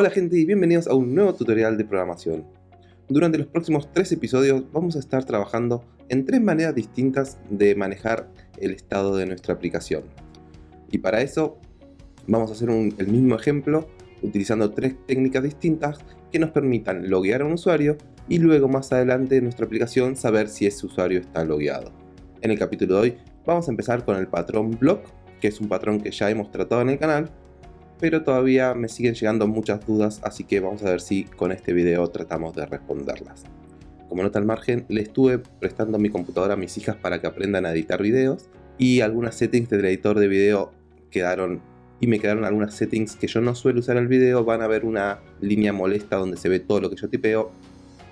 Hola gente y bienvenidos a un nuevo tutorial de programación. Durante los próximos tres episodios vamos a estar trabajando en tres maneras distintas de manejar el estado de nuestra aplicación. Y para eso vamos a hacer el mismo ejemplo utilizando tres técnicas distintas que nos permitan loguear a un usuario y luego más adelante en nuestra aplicación saber si ese usuario está logueado. En el capítulo de hoy vamos a empezar con el patrón block, que es un patrón que ya hemos tratado en el canal, pero todavía me siguen llegando muchas dudas, así que vamos a ver si con este video tratamos de responderlas. Como nota al margen, le estuve prestando mi computadora a mis hijas para que aprendan a editar videos, y algunas settings del editor de video quedaron y me quedaron algunas settings que yo no suelo usar en el video, van a ver una línea molesta donde se ve todo lo que yo tipeo,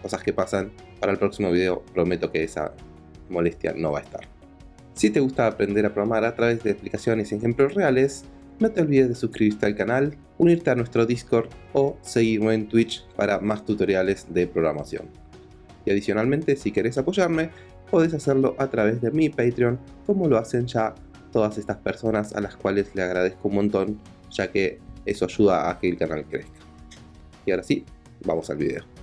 cosas que pasan. Para el próximo video prometo que esa molestia no va a estar. Si te gusta aprender a programar a través de explicaciones y ejemplos reales, no te olvides de suscribirte al canal, unirte a nuestro Discord o seguirme en Twitch para más tutoriales de programación. Y adicionalmente, si querés apoyarme, podés hacerlo a través de mi Patreon, como lo hacen ya todas estas personas a las cuales le agradezco un montón, ya que eso ayuda a que el canal crezca. Y ahora sí, vamos al video.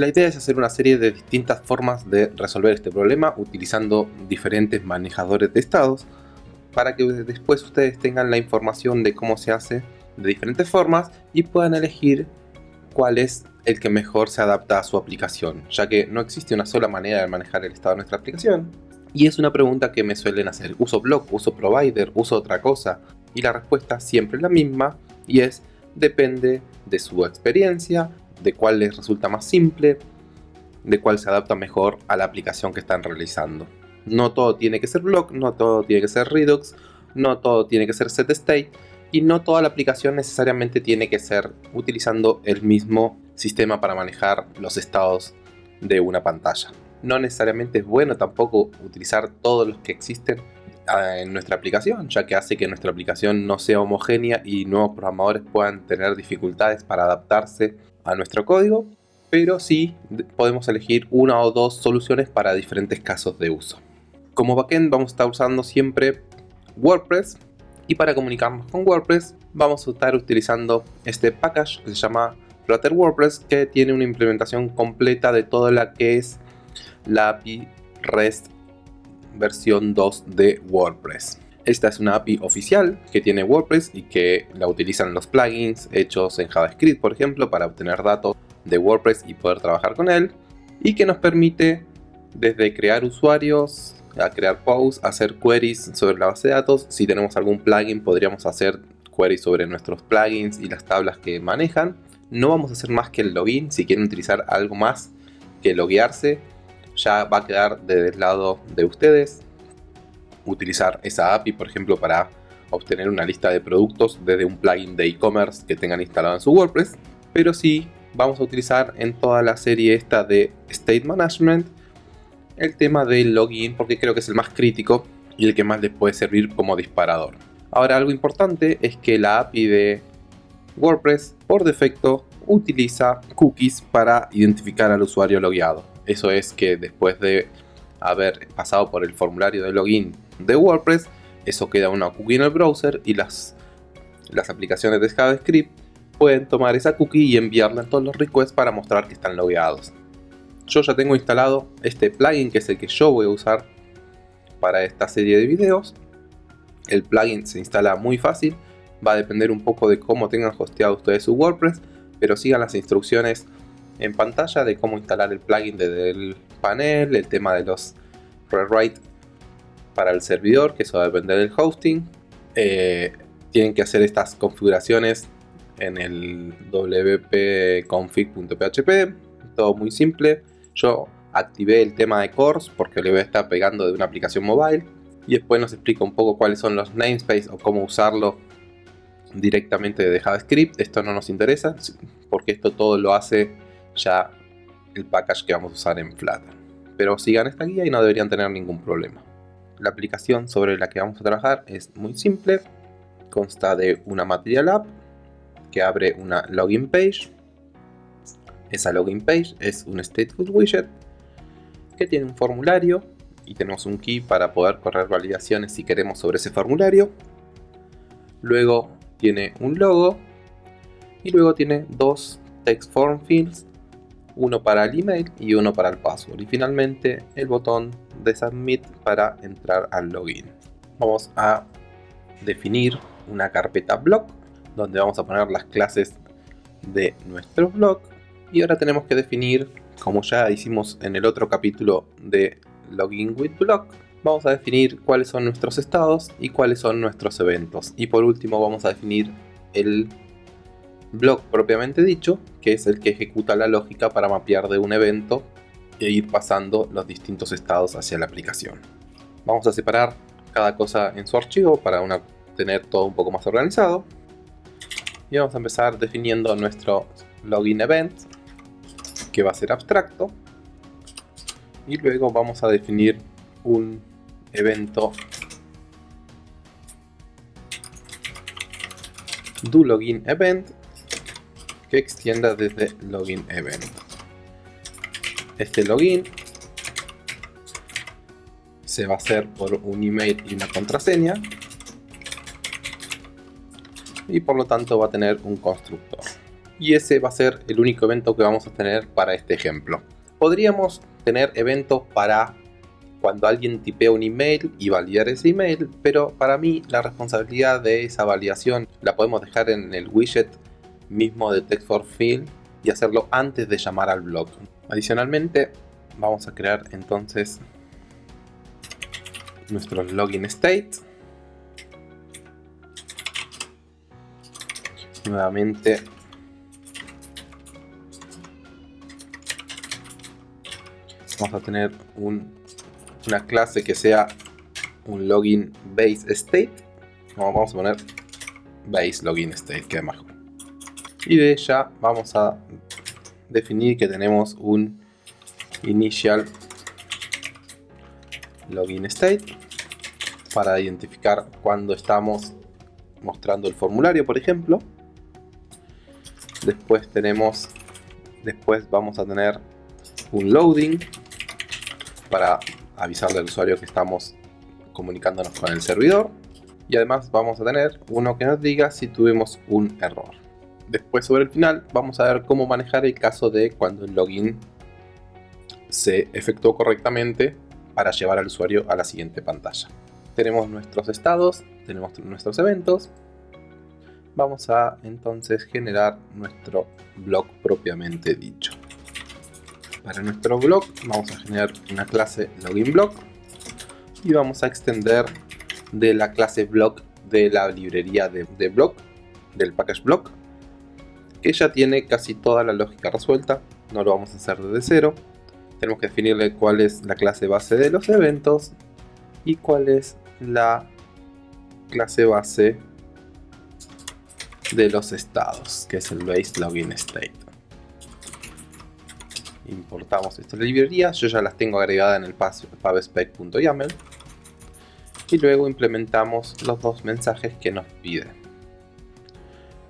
La idea es hacer una serie de distintas formas de resolver este problema utilizando diferentes manejadores de estados para que después ustedes tengan la información de cómo se hace de diferentes formas y puedan elegir cuál es el que mejor se adapta a su aplicación, ya que no existe una sola manera de manejar el estado de nuestra aplicación. Y es una pregunta que me suelen hacer, ¿uso block, uso provider, uso otra cosa? Y la respuesta siempre es la misma y es depende de su experiencia, de cuál les resulta más simple, de cuál se adapta mejor a la aplicación que están realizando. No todo tiene que ser block, no todo tiene que ser Redux, no todo tiene que ser set state y no toda la aplicación necesariamente tiene que ser utilizando el mismo sistema para manejar los estados de una pantalla. No necesariamente es bueno tampoco utilizar todos los que existen ah, en nuestra aplicación, ya que hace que nuestra aplicación no sea homogénea y nuevos programadores puedan tener dificultades para adaptarse a nuestro código, pero sí podemos elegir una o dos soluciones para diferentes casos de uso. Como backend vamos a estar usando siempre WordPress y para comunicarnos con WordPress vamos a estar utilizando este package que se llama Flutter WordPress que tiene una implementación completa de toda la que es la API REST versión 2 de WordPress. Esta es una API oficial que tiene WordPress y que la utilizan los plugins hechos en JavaScript, por ejemplo, para obtener datos de WordPress y poder trabajar con él. Y que nos permite desde crear usuarios, a crear posts, hacer queries sobre la base de datos. Si tenemos algún plugin podríamos hacer queries sobre nuestros plugins y las tablas que manejan. No vamos a hacer más que el login. Si quieren utilizar algo más que loguearse, ya va a quedar del lado de ustedes utilizar esa API, por ejemplo, para obtener una lista de productos desde un plugin de e-commerce que tengan instalado en su WordPress, pero sí vamos a utilizar en toda la serie esta de State Management el tema del login porque creo que es el más crítico y el que más les puede servir como disparador. Ahora algo importante es que la API de WordPress por defecto utiliza cookies para identificar al usuario logueado. Eso es que después de haber pasado por el formulario de login de WordPress, eso queda una cookie en el browser y las, las aplicaciones de JavaScript pueden tomar esa cookie y enviarla en todos los requests para mostrar que están logueados. Yo ya tengo instalado este plugin que es el que yo voy a usar para esta serie de videos. El plugin se instala muy fácil, va a depender un poco de cómo tengan hosteado ustedes su WordPress, pero sigan las instrucciones en pantalla de cómo instalar el plugin desde el panel, el tema de los rewrite para el servidor, que eso va a depender del hosting. Eh, tienen que hacer estas configuraciones en el wp-config.php, todo muy simple. Yo activé el tema de cores porque le voy a estar pegando de una aplicación mobile y después nos explica un poco cuáles son los namespace o cómo usarlo directamente de JavaScript. Esto no nos interesa porque esto todo lo hace ya el package que vamos a usar en Flutter. Pero sigan esta guía y no deberían tener ningún problema. La aplicación sobre la que vamos a trabajar es muy simple. Consta de una Material App que abre una Login Page. Esa Login Page es un Stateful Widget que tiene un formulario y tenemos un key para poder correr validaciones si queremos sobre ese formulario. Luego tiene un logo y luego tiene dos text form fields, uno para el email y uno para el password y finalmente el botón de submit para entrar al login. Vamos a definir una carpeta blog donde vamos a poner las clases de nuestro blog y ahora tenemos que definir como ya hicimos en el otro capítulo de Login with Blog, vamos a definir cuáles son nuestros estados y cuáles son nuestros eventos. Y por último vamos a definir el blog propiamente dicho, que es el que ejecuta la lógica para mapear de un evento e ir pasando los distintos estados hacia la aplicación. Vamos a separar cada cosa en su archivo para tener todo un poco más organizado. Y vamos a empezar definiendo nuestro login event que va a ser abstracto y luego vamos a definir un evento do login event que extienda desde login event. Este login se va a hacer por un email y una contraseña. Y por lo tanto va a tener un constructor. Y ese va a ser el único evento que vamos a tener para este ejemplo. Podríamos tener eventos para cuando alguien tipea un email y validar ese email, pero para mí la responsabilidad de esa validación la podemos dejar en el widget mismo de Text for Field y hacerlo antes de llamar al blog. Adicionalmente, vamos a crear entonces nuestro login state. Nuevamente vamos a tener una clase que sea un login base state vamos a poner base login state que mejor y de ella vamos a definir que tenemos un initial login state para identificar cuando estamos mostrando el formulario por ejemplo después tenemos después vamos a tener un loading para avisarle al usuario que estamos comunicándonos con el servidor y además vamos a tener uno que nos diga si tuvimos un error. Después sobre el final vamos a ver cómo manejar el caso de cuando el login se efectuó correctamente para llevar al usuario a la siguiente pantalla. Tenemos nuestros estados, tenemos nuestros eventos. Vamos a entonces generar nuestro blog propiamente dicho. Para nuestro blog vamos a generar una clase login blog y vamos a extender de la clase blog de la librería de, de blog, del package blog, que ya tiene casi toda la lógica resuelta, no lo vamos a hacer desde cero. Tenemos que definirle cuál es la clase base de los eventos y cuál es la clase base de los estados, que es el base login state importamos estas librerías, yo ya las tengo agregadas en el pubspec.yaml y luego implementamos los dos mensajes que nos pide.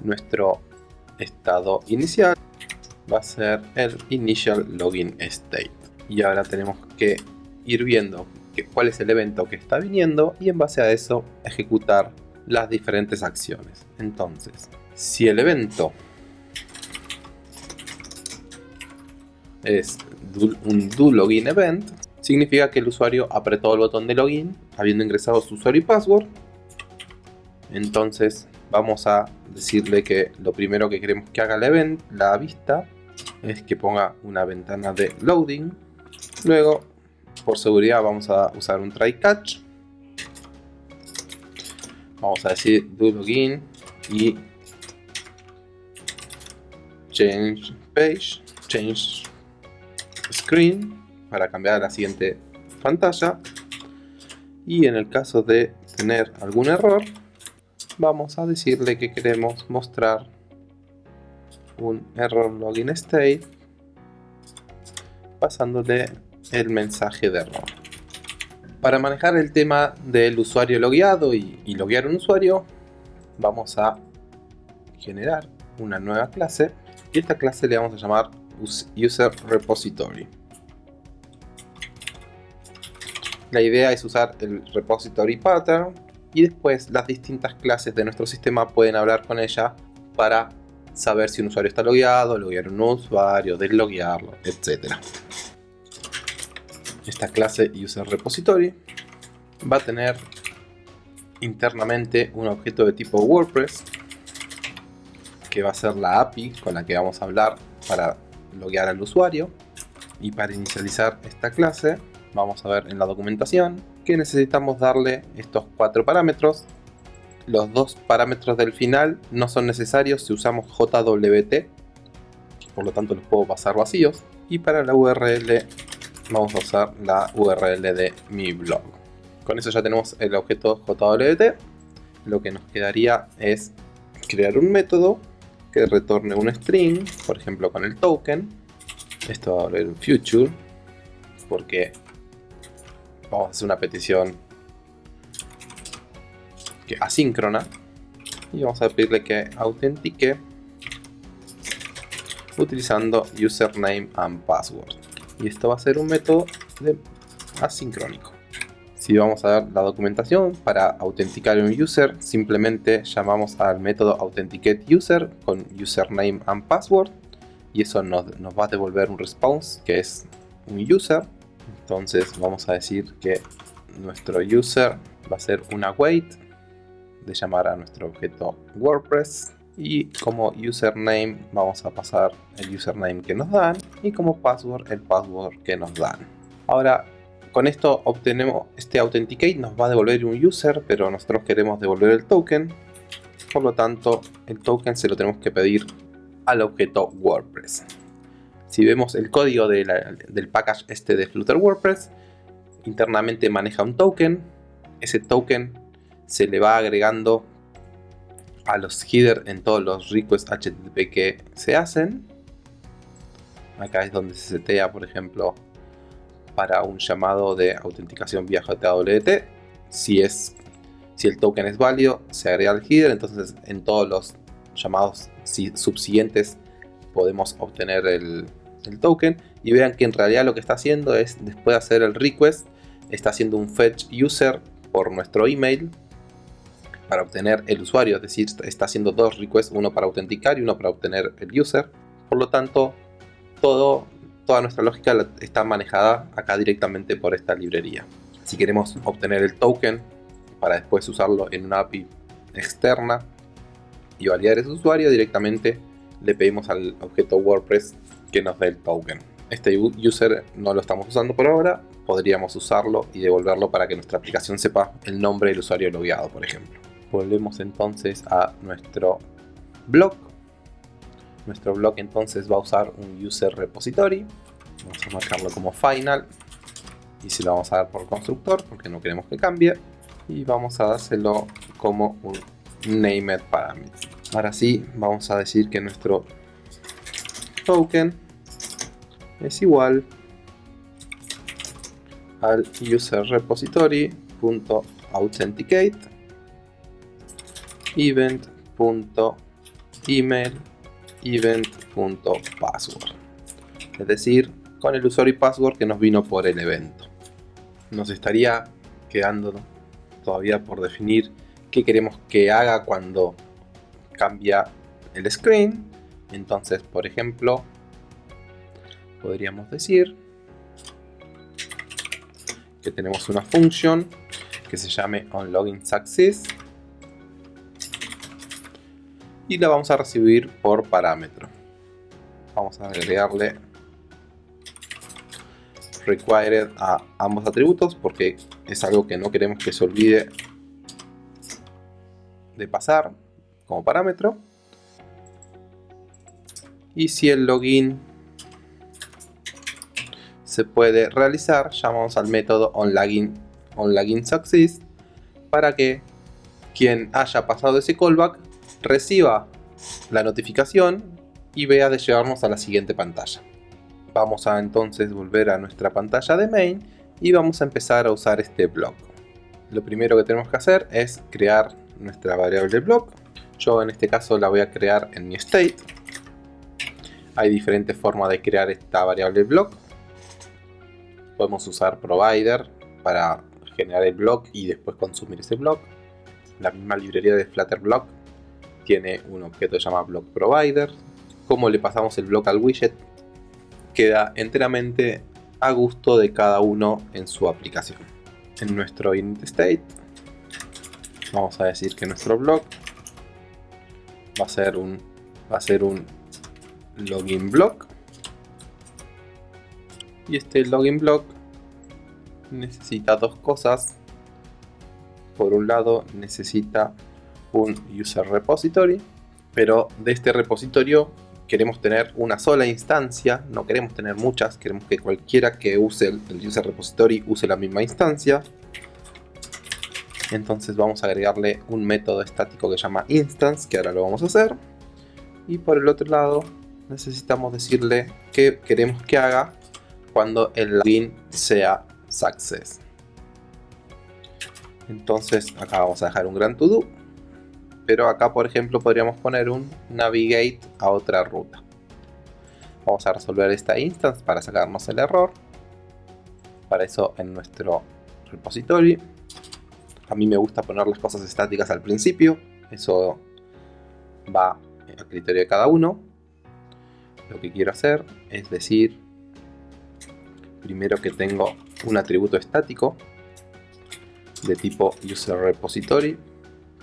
Nuestro estado inicial va a ser el initial login state y ahora tenemos que ir viendo cuál es el evento que está viniendo y en base a eso ejecutar las diferentes acciones. Entonces, si el evento es un do login event, significa que el usuario apretó el botón de login habiendo ingresado su usuario y password. Entonces vamos a decirle que lo primero que queremos que haga event, la vista, es que ponga una ventana de loading. Luego, por seguridad, vamos a usar un try catch. Vamos a decir do login y change page, change screen para cambiar a la siguiente pantalla y en el caso de tener algún error vamos a decirle que queremos mostrar un error login state pasándole el mensaje de error. Para manejar el tema del usuario logueado y, y loguear un usuario vamos a generar una nueva clase y esta clase le vamos a llamar user repository. La idea es usar el repository pattern y después las distintas clases de nuestro sistema pueden hablar con ella para saber si un usuario está logueado, loguear un usuario, desloguearlo, etc. Esta clase user repository va a tener internamente un objeto de tipo WordPress que va a ser la API con la que vamos a hablar para loguear al usuario y para inicializar esta clase vamos a ver en la documentación necesitamos darle estos cuatro parámetros. Los dos parámetros del final no son necesarios si usamos JWT por lo tanto los puedo pasar vacíos. Y para la URL vamos a usar la URL de mi blog. Con eso ya tenemos el objeto JWT lo que nos quedaría es crear un método que retorne un string por ejemplo con el token. Esto va a volver un future porque vamos a hacer una petición que asíncrona. Y vamos a pedirle que autentique utilizando username and password. Y esto va a ser un método asincrónico. Si vamos a ver la documentación para autenticar un user simplemente llamamos al método authenticateUser con username and password. Y eso nos, nos va a devolver un response que es un user entonces vamos a decir que nuestro user va a ser una wait de llamar a nuestro objeto WordPress y como username vamos a pasar el username que nos dan y como password el password que nos dan. Ahora con esto obtenemos este authenticate nos va a devolver un user pero nosotros queremos devolver el token por lo tanto el token se lo tenemos que pedir al objeto WordPress. Si vemos el código del package este de Flutter WordPress, internamente maneja un token. Ese token se le va agregando a los header en todos los requests HTTP que se hacen. Acá es donde se setea, por ejemplo, para un llamado de autenticación vía JWT. Si, es, si el token es válido, se agrega al header. Entonces, en todos los llamados subsiguientes podemos obtener el, el token y vean que en realidad lo que está haciendo es después de hacer el request está haciendo un fetch user por nuestro email para obtener el usuario, es decir, está haciendo dos requests, uno para autenticar y uno para obtener el user. Por lo tanto, todo, toda nuestra lógica está manejada acá directamente por esta librería. Si queremos obtener el token para después usarlo en una API externa y validar ese usuario, directamente le pedimos al objeto WordPress que nos dé el token. Este user no lo estamos usando por ahora, podríamos usarlo y devolverlo para que nuestra aplicación sepa el nombre del usuario logueado, por ejemplo. Volvemos entonces a nuestro blog. Nuestro blog entonces va a usar un user repository. Vamos a marcarlo como final. Y se lo vamos a dar por constructor porque no queremos que cambie. Y vamos a dárselo como un named parameter. Ahora sí, vamos a decir que nuestro token. Es igual al user repository.authenticate event.email event.password es decir con el usuario y password que nos vino por el evento. Nos estaría quedando todavía por definir qué queremos que haga cuando cambia el screen entonces por ejemplo podríamos decir que tenemos una función que se llame onLoginSuccess y la vamos a recibir por parámetro. Vamos a agregarle required a ambos atributos porque es algo que no queremos que se olvide de pasar como parámetro. Y si el login se puede realizar, llamamos al método onLogin, onLoginSuccess para que quien haya pasado ese callback reciba la notificación y vea de llevarnos a la siguiente pantalla. Vamos a entonces volver a nuestra pantalla de main y vamos a empezar a usar este block. Lo primero que tenemos que hacer es crear nuestra variable block. Yo en este caso la voy a crear en mi state. Hay diferentes formas de crear esta variable block podemos usar provider para generar el blog y después consumir ese blog. La misma librería de Flutter Block tiene un objeto que se llama Block Provider. Como le pasamos el blog al widget, queda enteramente a gusto de cada uno en su aplicación. En nuestro init state vamos a decir que nuestro blog va a ser un va a ser un login block y este login block necesita dos cosas por un lado necesita un user repository pero de este repositorio queremos tener una sola instancia, no queremos tener muchas, queremos que cualquiera que use el user repository use la misma instancia. Entonces vamos a agregarle un método estático que llama instance, que ahora lo vamos a hacer. Y por el otro lado necesitamos decirle qué queremos que haga cuando el login sea success. Entonces acá vamos a dejar un gran to do pero acá por ejemplo podríamos poner un navigate a otra ruta. Vamos a resolver esta instance para sacarnos el error. Para eso en nuestro repository. A mí me gusta poner las cosas estáticas al principio. Eso va a criterio de cada uno. Lo que quiero hacer es decir primero que tengo un atributo estático de tipo user repository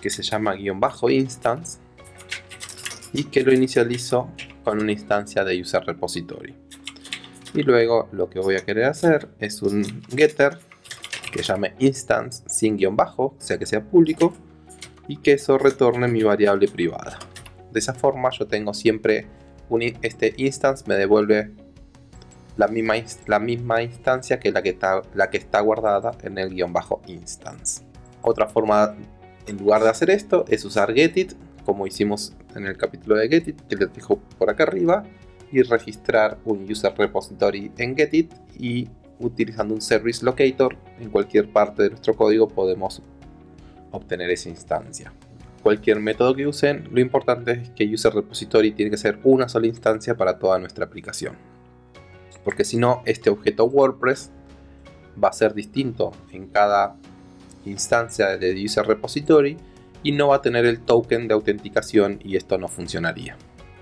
que se llama guion bajo instance y que lo inicializo con una instancia de user repository. Y luego lo que voy a querer hacer es un getter que llame instance sin guion bajo, o sea que sea público y que eso retorne mi variable privada. De esa forma yo tengo siempre un, este instance me devuelve la misma, la misma instancia que la que, está, la que está guardada en el guion bajo instance otra forma en lugar de hacer esto, es usar getit, como hicimos en el capítulo de getit, que les dejo por acá arriba, y registrar un user repository en getit y utilizando un service locator en cualquier parte de nuestro código podemos obtener esa instancia. Cualquier método que usen, lo importante es que user repository tiene que ser una sola instancia para toda nuestra aplicación. Porque si no, este objeto WordPress va a ser distinto en cada instancia de user repository y no va a tener el token de autenticación y esto no funcionaría.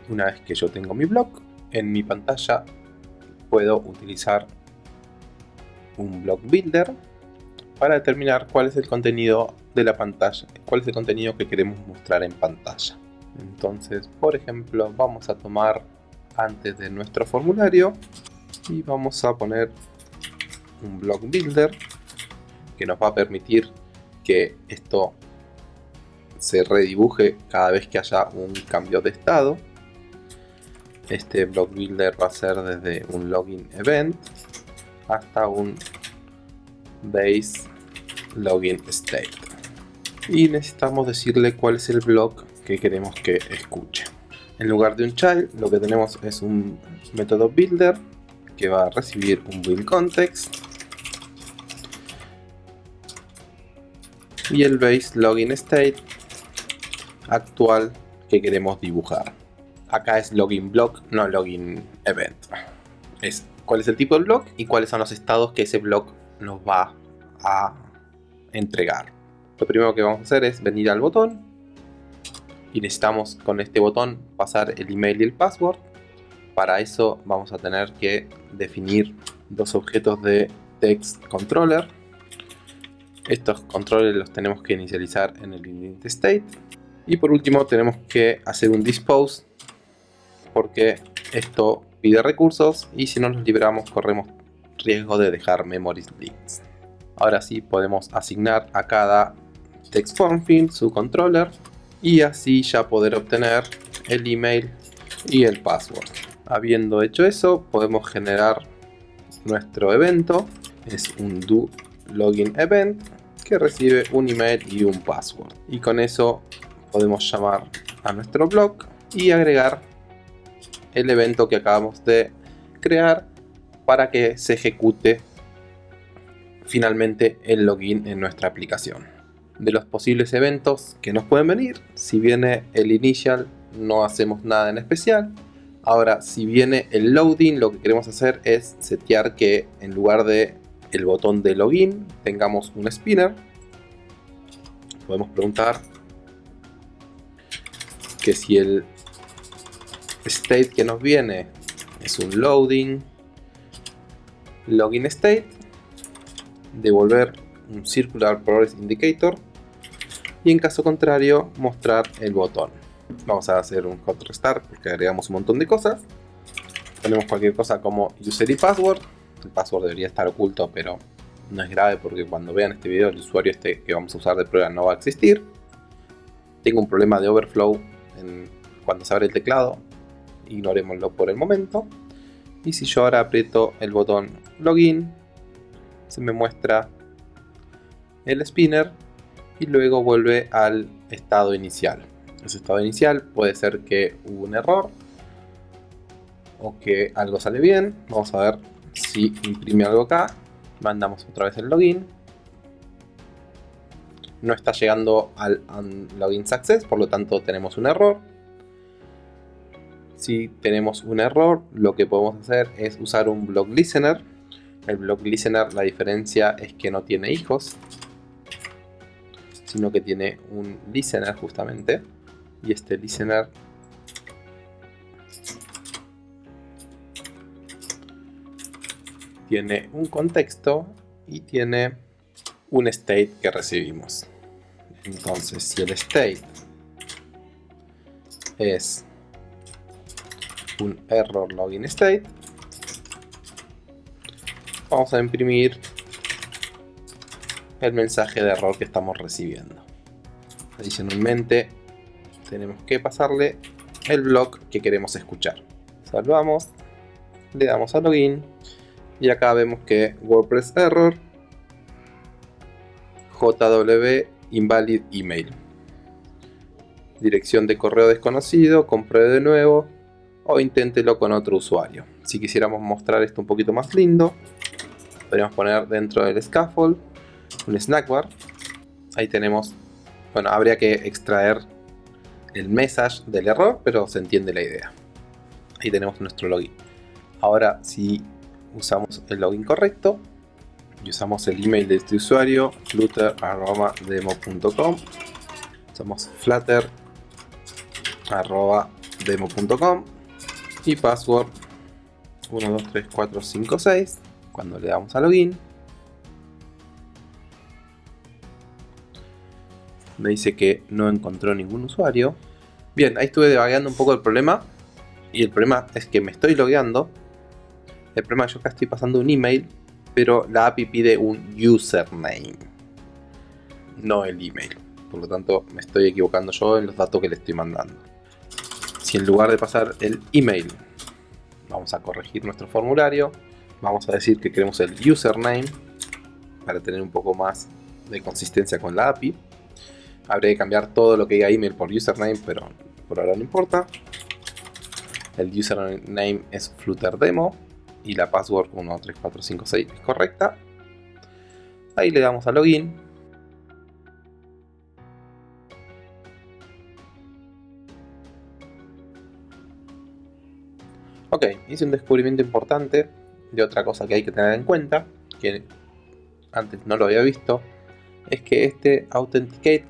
Una vez que yo tengo mi blog, en mi pantalla puedo utilizar un blog builder para determinar cuál es el contenido de la pantalla, cuál es el contenido que queremos mostrar en pantalla. Entonces, por ejemplo, vamos a tomar antes de nuestro formulario y vamos a poner un blog builder que nos va a permitir que esto se redibuje cada vez que haya un cambio de estado. Este block builder va a ser desde un login event hasta un base login state. Y necesitamos decirle cuál es el block que queremos que escuche. En lugar de un child, lo que tenemos es un método builder que va a recibir un build context y el base login state actual que queremos dibujar. Acá es login block, no login event. Es cuál es el tipo de block y cuáles son los estados que ese block nos va a entregar. Lo primero que vamos a hacer es venir al botón y necesitamos con este botón pasar el email y el password. Para eso vamos a tener que definir dos objetos de text controller estos controles los tenemos que inicializar en el init state. Y por último tenemos que hacer un dispose porque esto pide recursos y si no los liberamos corremos riesgo de dejar memories leaks. Ahora sí podemos asignar a cada text form field su controller y así ya poder obtener el email y el password. Habiendo hecho eso podemos generar nuestro evento, es un do login event que recibe un email y un password. Y con eso podemos llamar a nuestro blog y agregar el evento que acabamos de crear para que se ejecute finalmente el login en nuestra aplicación. De los posibles eventos que nos pueden venir, si viene el initial no hacemos nada en especial. Ahora, si viene el loading, lo que queremos hacer es setear que en lugar de el botón de login tengamos un spinner. Podemos preguntar que si el state que nos viene es un loading login state devolver un circular progress indicator y en caso contrario mostrar el botón. Vamos a hacer un hot restart porque agregamos un montón de cosas. Ponemos cualquier cosa como user y password. El password debería estar oculto pero no es grave porque cuando vean este video el usuario este que vamos a usar de prueba no va a existir. Tengo un problema de overflow cuando se abre el teclado. Ignorémoslo por el momento y si yo ahora aprieto el botón login se me muestra el spinner y luego vuelve al estado inicial. Ese estado inicial puede ser que hubo un error o que algo sale bien. Vamos a ver si imprime algo acá. Mandamos otra vez el login. No está llegando al login success por lo tanto tenemos un error si tenemos un error, lo que podemos hacer es usar un block listener. El block listener, la diferencia es que no tiene hijos, sino que tiene un listener justamente. Y este listener tiene un contexto y tiene un state que recibimos. Entonces, si el state es un error login state. Vamos a imprimir el mensaje de error que estamos recibiendo. Adicionalmente, tenemos que pasarle el blog que queremos escuchar. Salvamos, le damos a login y acá vemos que WordPress error JW invalid email dirección de correo desconocido, compruebe de nuevo o inténtelo con otro usuario. Si quisiéramos mostrar esto un poquito más lindo, podríamos poner dentro del scaffold un snackbar. Ahí tenemos, bueno, habría que extraer el message del error, pero se entiende la idea. Ahí tenemos nuestro login. Ahora, si usamos el login correcto y usamos el email de este usuario, flutter.demo.com, usamos flutter.demo.com y password. 1, 2, 3, 4, 5, 6 cuando le damos a login. Me dice que no encontró ningún usuario. Bien, ahí estuve debagueando un poco el problema. Y el problema es que me estoy logueando. El problema es que yo acá estoy pasando un email pero la API pide un username no el email. Por lo tanto me estoy equivocando yo en los datos que le estoy mandando en lugar de pasar el email vamos a corregir nuestro formulario vamos a decir que queremos el username para tener un poco más de consistencia con la API habría que cambiar todo lo que diga email por username pero por ahora no importa. El username es flutterdemo y la password 13456 es correcta. Ahí le damos a login Ok, hice un descubrimiento importante de otra cosa que hay que tener en cuenta, que antes no lo había visto, es que este Authenticate,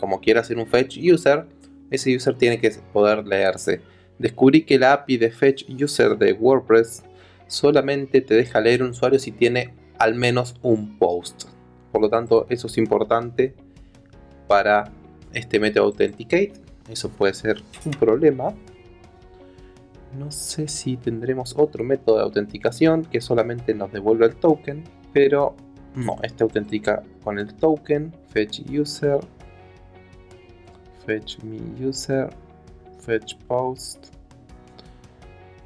como quiera hacer un Fetch User, ese user tiene que poder leerse. Descubrí que la API de Fetch User de WordPress solamente te deja leer un usuario si tiene al menos un post. Por lo tanto, eso es importante para este método Authenticate. Eso puede ser un problema no sé si tendremos otro método de autenticación que solamente nos devuelva el token, pero no, este autentica con el token, fetch user, fetch me user, fetch post.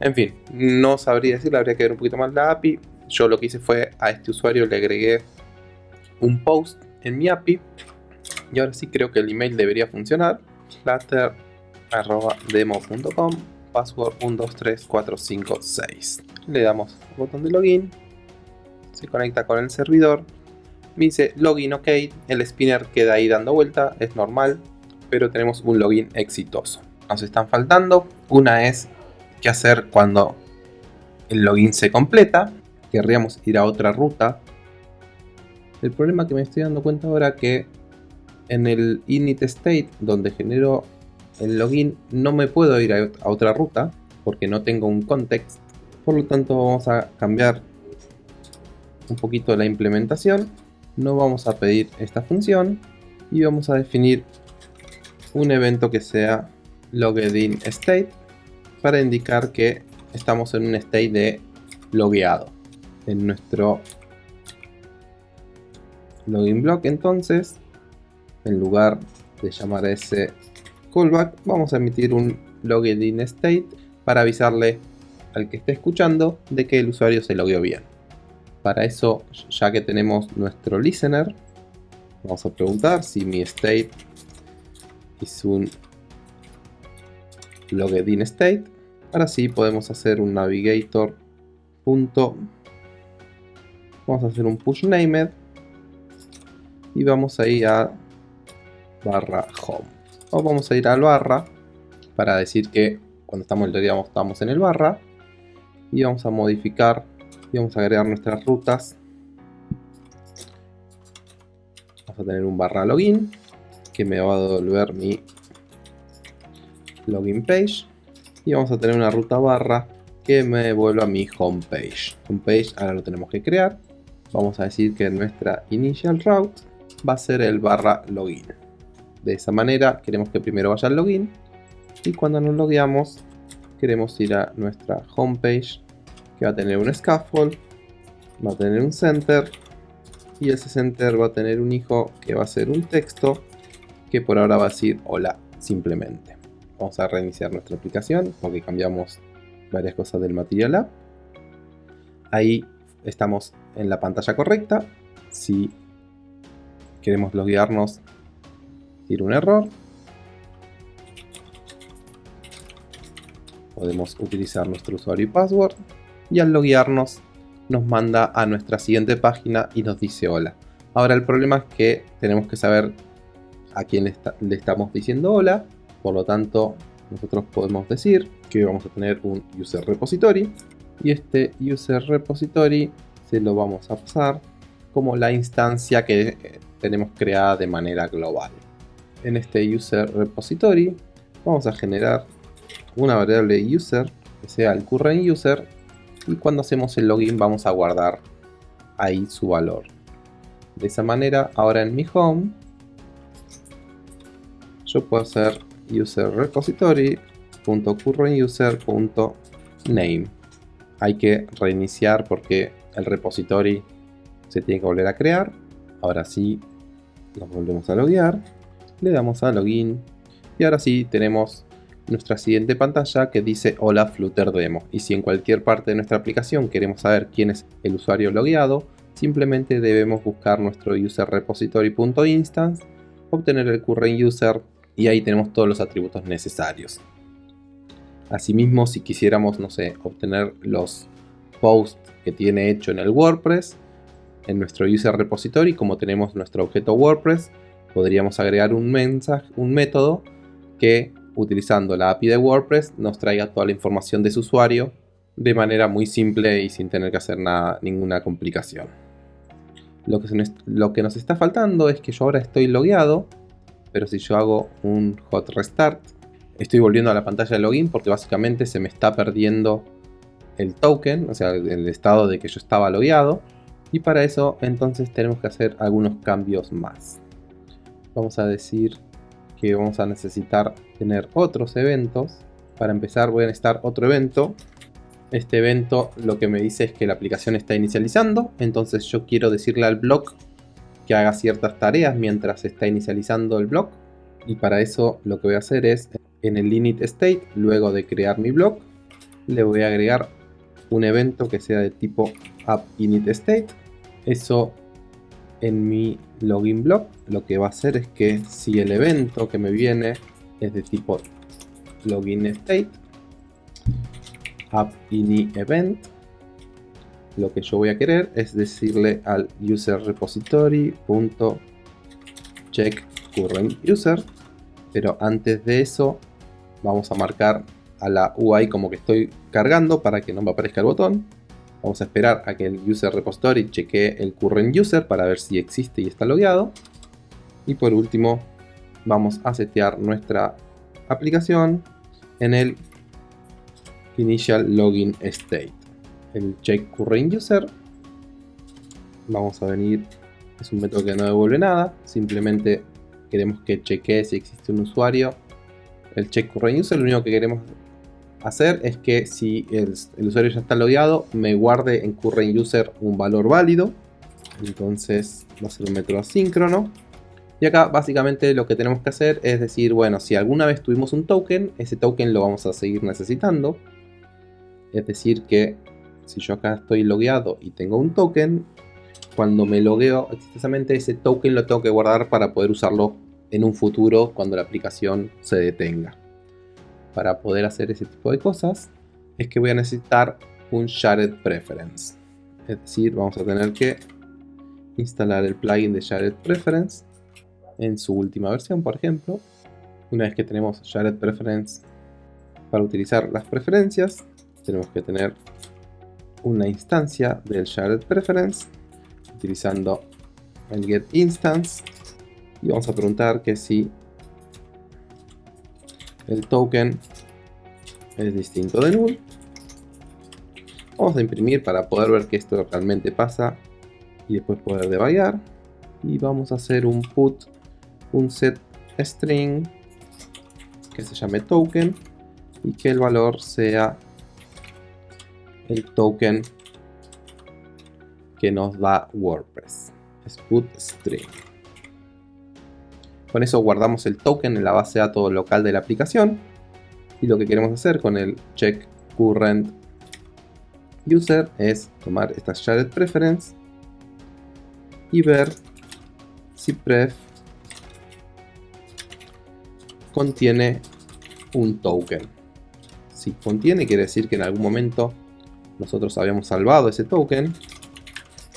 En fin, no sabría decirle, habría que ver un poquito más la API. Yo lo que hice fue a este usuario le agregué un post en mi API y ahora sí creo que el email debería funcionar. flutter.demo.com password 123456. Le damos al botón de login, se conecta con el servidor, me dice login ok, el spinner queda ahí dando vuelta, es normal, pero tenemos un login exitoso. Nos están faltando, una es qué hacer cuando el login se completa, querríamos ir a otra ruta. El problema que me estoy dando cuenta ahora que en el init state donde genero el login no me puedo ir a otra ruta porque no tengo un context. Por lo tanto vamos a cambiar un poquito la implementación. No vamos a pedir esta función y vamos a definir un evento que sea loggedin state para indicar que estamos en un state de logueado en nuestro login block entonces en lugar de llamar ese callback vamos a emitir un loggedin state para avisarle al que esté escuchando de que el usuario se logueó bien. Para eso ya que tenemos nuestro listener vamos a preguntar si mi state es un loggedin state. Ahora sí podemos hacer un navigator punto vamos a hacer un push named y vamos a ir a barra home o vamos a ir al barra para decir que cuando estamos digamos, estamos en el barra y vamos a modificar y vamos a agregar nuestras rutas. Vamos a tener un barra login que me va a devolver mi login page. Y vamos a tener una ruta barra que me devuelva mi homepage homepage ahora lo tenemos que crear. Vamos a decir que nuestra initial route va a ser el barra login de esa manera queremos que primero vaya al login y cuando nos logueamos queremos ir a nuestra homepage que va a tener un scaffold va a tener un center y ese center va a tener un hijo que va a ser un texto que por ahora va a decir hola simplemente vamos a reiniciar nuestra aplicación porque cambiamos varias cosas del Material App. Ahí estamos en la pantalla correcta. Si queremos loguearnos un error podemos utilizar nuestro usuario y password y al loguearnos nos manda a nuestra siguiente página y nos dice hola. Ahora el problema es que tenemos que saber a quién le, estamos diciendo hola, por lo tanto nosotros podemos decir que vamos a tener un user repository y este user repository se lo vamos a pasar como la instancia que eh, tenemos creada de manera global. En este user repository vamos a generar una variable user que sea el current user y cuando hacemos el login vamos a guardar ahí su valor. De esa manera, ahora en mi home, yo puedo hacer user repository.currentuser.name. Hay que reiniciar porque el repository se tiene que volver a crear. Ahora sí, nos volvemos a loguear. Le damos a login. Y ahora sí tenemos nuestra siguiente pantalla que dice Hola Flutter Demo. Y si en cualquier parte de nuestra aplicación queremos saber quién es el usuario logueado, simplemente debemos buscar nuestro user repository.instance, obtener el current user y ahí tenemos todos los atributos necesarios. Asimismo, si quisiéramos, no sé, obtener los posts que tiene hecho en el WordPress, en nuestro user repository, como tenemos nuestro objeto WordPress, podríamos agregar un mensaje, un método que utilizando la API de WordPress nos traiga toda la información de su usuario de manera muy simple y sin tener que hacer nada, ninguna complicación. Lo que, lo que nos está faltando es que yo ahora estoy logueado, pero si yo hago un hot restart, estoy volviendo a la pantalla de login porque básicamente se me está perdiendo el token, o sea, el estado de que yo estaba logueado. Y para eso entonces tenemos que hacer algunos cambios más. Vamos a decir que vamos a necesitar tener otros eventos. Para empezar voy a necesitar otro evento. Este evento lo que me dice es que la aplicación está inicializando. Entonces yo quiero decirle al blog que haga ciertas tareas mientras está inicializando el blog. Y para eso lo que voy a hacer es en el init state, luego de crear mi blog, le voy a agregar un evento que sea de tipo app init state. Eso en mi login block lo que va a hacer es que si el evento que me viene es de tipo login state app ini event lo que yo voy a querer es decirle al user repository check current user. Pero antes de eso vamos a marcar a la UI como que estoy cargando para que no me aparezca el botón Vamos a esperar a que el user repository chequee el current user para ver si existe y está logueado. Y por último, vamos a setear nuestra aplicación en el initial login state. El check current user. Vamos a venir, es un método que no devuelve nada, simplemente queremos que chequee si existe un usuario. El check current user, lo único que queremos hacer es que si el, usuario ya está logueado, me guarde en current user un valor válido. Entonces va a ser un método asíncrono. Y acá básicamente lo que tenemos que hacer es decir, bueno, si alguna vez tuvimos un token, ese token lo vamos a seguir necesitando. Es decir que si yo acá estoy logueado y tengo un token, cuando me logueo exitosamente ese token lo tengo que guardar para poder usarlo en un futuro cuando la aplicación se detenga para poder hacer ese tipo de cosas es que voy a necesitar un Shared Preference. Es decir, vamos a tener que instalar el plugin de Shared Preference en su última versión, por ejemplo. Una vez que tenemos Shared Preference para utilizar las preferencias, tenemos que tener una instancia del Shared Preference utilizando el get instance y vamos a preguntar que si el token es distinto de null. Vamos a imprimir para poder ver que esto realmente pasa y después poder debayar. Y vamos a hacer un put, un set string que se llame token y que el valor sea el token que nos da WordPress. Es put string. Con eso guardamos el token en la base de datos local de la aplicación. Y lo que queremos hacer con el check current user es tomar esta shared preference y ver si pref contiene un token. Si contiene quiere decir que en algún momento nosotros habíamos salvado ese token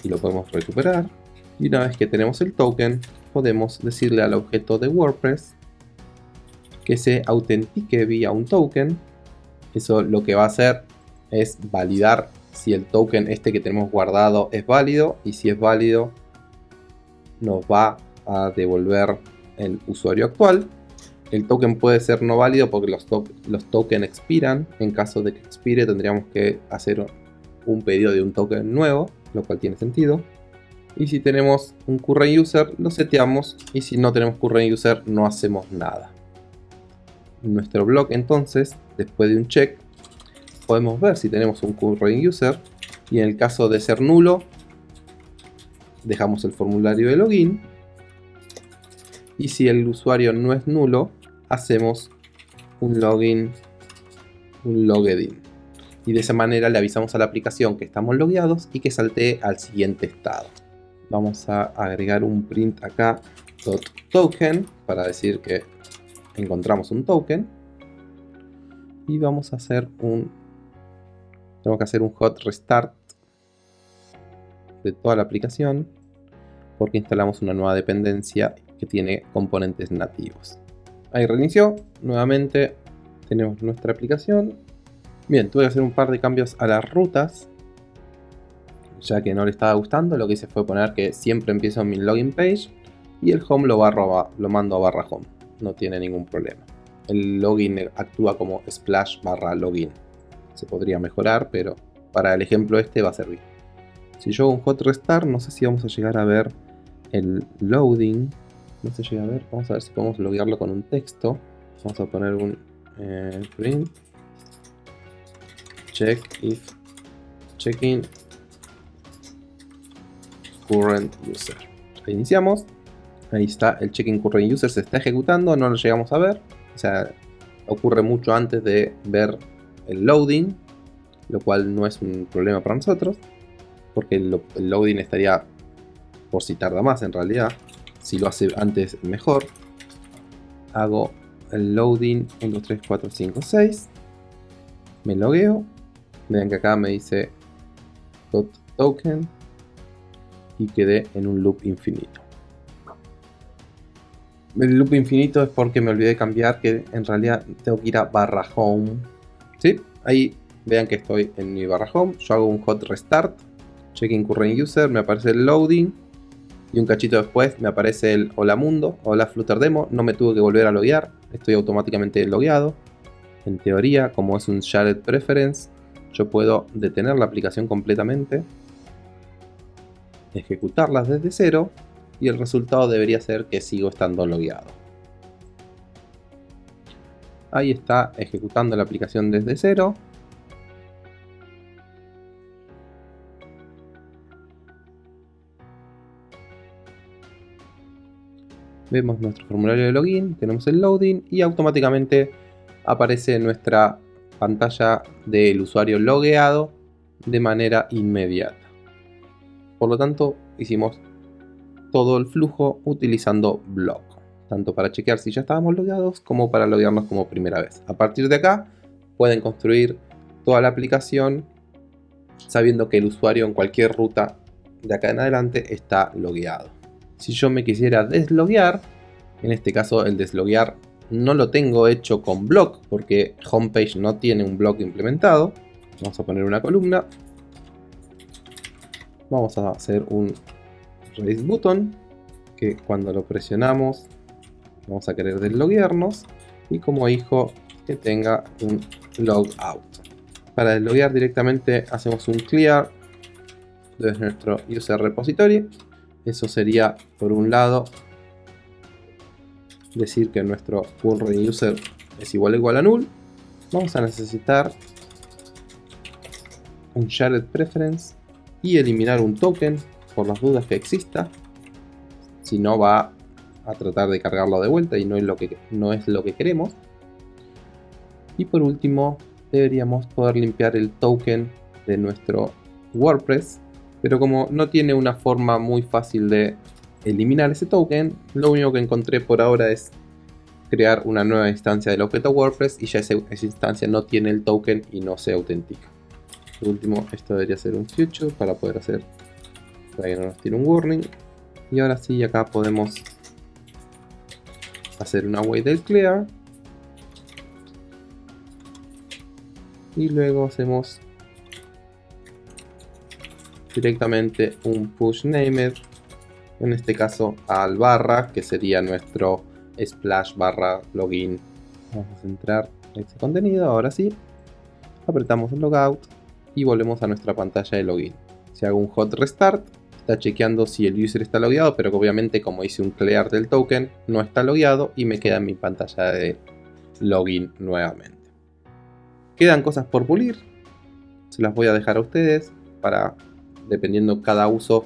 y lo podemos recuperar. Y una vez que tenemos el token, podemos decirle al objeto de WordPress que se autentique vía un token. Eso lo que va a hacer es validar si el token este que tenemos guardado es válido y si es válido nos va a devolver el usuario actual. El token puede ser no válido porque los, los tokens expiran. En caso de que expire tendríamos que hacer un pedido de un token nuevo, lo cual tiene sentido. Y si tenemos un current user, lo seteamos. Y si no tenemos current user, no hacemos nada. En nuestro blog, entonces, después de un check, podemos ver si tenemos un current user. Y en el caso de ser nulo, dejamos el formulario de login. Y si el usuario no es nulo, hacemos un login, un login. Y de esa manera le avisamos a la aplicación que estamos logueados y que saltee al siguiente estado vamos a agregar un print acá token para decir que encontramos un token. Y vamos a hacer un tengo que hacer un hot restart de toda la aplicación porque instalamos una nueva dependencia que tiene componentes nativos. Ahí reinició nuevamente tenemos nuestra aplicación. Bien tuve que hacer un par de cambios a las rutas ya que no le estaba gustando, lo que hice fue poner que siempre empiezo en mi login page y el home lo, barro, lo mando a barra home, no tiene ningún problema. El login actúa como splash barra login. Se podría mejorar, pero para el ejemplo este va a servir. Si yo hago un hot restart, no sé si vamos a llegar a ver el loading. No se llega a ver, vamos a ver si podemos loguearlo con un texto. Vamos a poner un eh, print check if checking current user. Iniciamos. Ahí está el checking current user, se está ejecutando, no lo llegamos a ver. O sea, ocurre mucho antes de ver el loading, lo cual no es un problema para nosotros, porque el, loading estaría por si tarda más en realidad. Si lo hace antes, mejor. Hago el loading 1, 2, 3, 4, 5, 6. Me logueo. Vean que acá me dice token y quedé en un loop infinito. El loop infinito es porque me olvidé cambiar que en realidad tengo que ir a barra home. ¿Sí? Ahí vean que estoy en mi barra home, yo hago un hot restart, checking current user, me aparece el loading y un cachito después me aparece el hola mundo, hola flutter demo, no me tuve que volver a loguear, estoy automáticamente logueado. En teoría, como es un shared preference, yo puedo detener la aplicación completamente, ejecutarlas desde cero y el resultado debería ser que sigo estando logueado. Ahí está ejecutando la aplicación desde cero. Vemos nuestro formulario de login, tenemos el loading y automáticamente aparece nuestra pantalla del usuario logueado de manera inmediata. Por lo tanto, hicimos todo el flujo utilizando block, tanto para chequear si ya estábamos logueados como para loguearnos como primera vez. A partir de acá pueden construir toda la aplicación sabiendo que el usuario en cualquier ruta de acá en adelante está logueado. Si yo me quisiera desloguear, en este caso el desloguear no lo tengo hecho con block porque homepage no tiene un block implementado. Vamos a poner una columna. Vamos a hacer un raise button que cuando lo presionamos vamos a querer desloguearnos y como hijo que tenga un logout. Para desloguear directamente hacemos un clear de nuestro user repository. Eso sería por un lado decir que nuestro current user es igual a igual a null. Vamos a necesitar un shared preference y eliminar un token por las dudas que exista. Si no va a tratar de cargarlo de vuelta y no es lo que, no es lo que queremos. Y por último deberíamos poder limpiar el token de nuestro WordPress. Pero como no tiene una forma muy fácil de eliminar ese token, lo único que encontré por ahora es crear una nueva instancia del objeto WordPress y ya esa, instancia no tiene el token y no se autentica. Por último, esto debería ser un future para poder hacer para que no nos tiene un warning. Y ahora sí, acá podemos hacer una wait del clear. Y luego hacemos directamente un push named en este caso al barra, que sería nuestro splash barra login. Vamos a centrar ese contenido, ahora sí. Apretamos el logout y volvemos a nuestra pantalla de login. Si hago un hot restart, está chequeando si el user está logueado, pero obviamente como hice un clear del token, no está logueado y me queda en mi pantalla de login nuevamente. Quedan cosas por pulir, se las voy a dejar a ustedes para, dependiendo cada uso,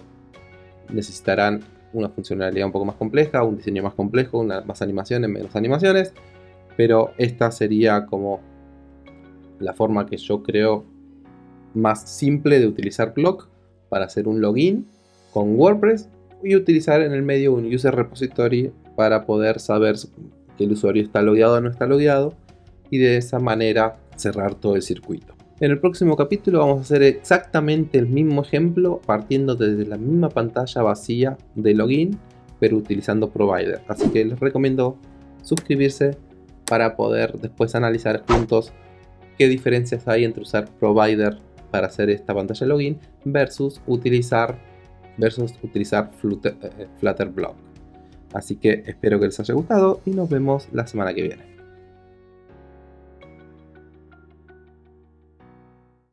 necesitarán una funcionalidad un poco más compleja, un diseño más complejo, una, más animaciones, menos animaciones, pero esta sería como la forma que yo creo más simple de utilizar Clock para hacer un login con WordPress y utilizar en el medio un user repository para poder saber que el usuario está logueado o no está logueado y de esa manera cerrar todo el circuito. En el próximo capítulo vamos a hacer exactamente el mismo ejemplo partiendo desde la misma pantalla vacía de login pero utilizando provider. Así que les recomiendo suscribirse para poder después analizar juntos qué diferencias hay entre usar provider para hacer esta pantalla de login versus utilizar versus utilizar Flutter, eh, Flutter Block. Así que espero que les haya gustado y nos vemos la semana que viene.